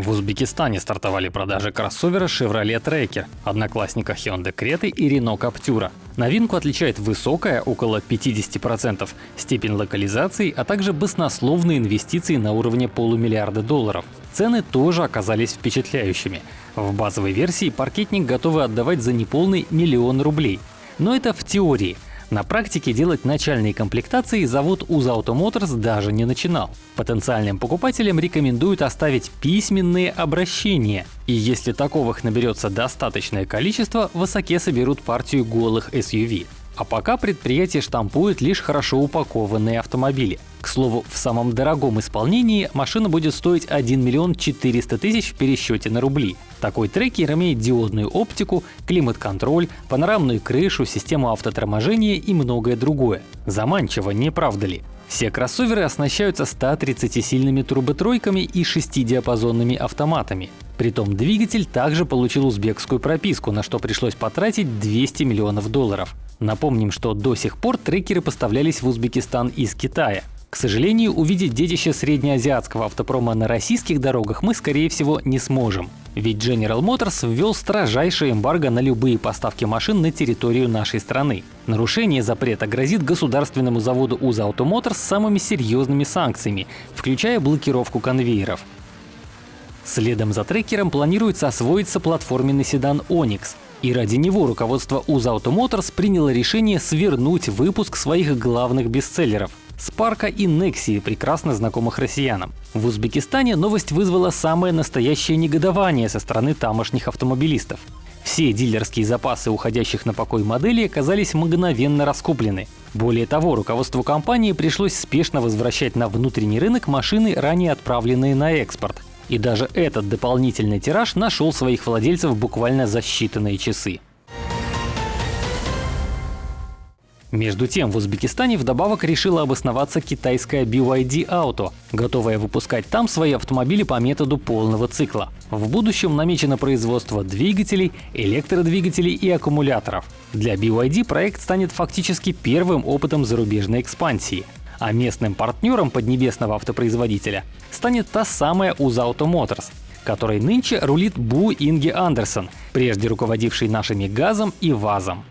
В Узбекистане стартовали продажи кроссовера Chevrolet Tracker, одноклассника Hyundai Creta и Renault Captura. Новинку отличает высокая, около 50%, степень локализации, а также баснословные инвестиции на уровне полумиллиарда долларов. Цены тоже оказались впечатляющими. В базовой версии паркетник готовы отдавать за неполный миллион рублей. Но это в теории — на практике делать начальные комплектации завод УЗ Auto даже не начинал. Потенциальным покупателям рекомендуют оставить письменные обращения. И если таковых наберется достаточное количество, в Осаке соберут партию голых SUV. А пока предприятие штампует лишь хорошо упакованные автомобили. Слову, в самом дорогом исполнении машина будет стоить 1 миллион 400 тысяч в пересчете на рубли. Такой трекер имеет диодную оптику, климат-контроль, панорамную крышу, систему автоторможения и многое другое. Заманчиво, не правда ли? Все кроссоверы оснащаются 130-сильными турботройками и 6-диапазонными автоматами. Притом двигатель также получил узбекскую прописку, на что пришлось потратить 200 миллионов долларов. Напомним, что до сих пор трекеры поставлялись в Узбекистан из Китая. К сожалению, увидеть детище среднеазиатского автопрома на российских дорогах мы, скорее всего, не сможем. Ведь General Motors ввел строжайшее эмбарго на любые поставки машин на территорию нашей страны. Нарушение запрета грозит государственному заводу УЗ Auto Motors самыми серьезными санкциями, включая блокировку конвейеров. Следом за трекером планируется освоиться платформенный седан Onix. И ради него руководство УЗ Auto Motors приняло решение свернуть выпуск своих главных бестселлеров – Спарка и Нексии, прекрасно знакомых россиянам. В Узбекистане новость вызвала самое настоящее негодование со стороны тамошних автомобилистов. Все дилерские запасы уходящих на покой моделей оказались мгновенно раскуплены. Более того, руководству компании пришлось спешно возвращать на внутренний рынок машины, ранее отправленные на экспорт. И даже этот дополнительный тираж нашел своих владельцев буквально за считанные часы. Между тем, в Узбекистане вдобавок решила обосноваться китайская BYD Auto, готовая выпускать там свои автомобили по методу полного цикла. В будущем намечено производство двигателей, электродвигателей и аккумуляторов. Для BYD проект станет фактически первым опытом зарубежной экспансии. А местным партнером поднебесного автопроизводителя станет та самая UZ Auto Motors, которой нынче рулит Бу Инги Андерсон, прежде руководивший нашими газом и ВАЗом.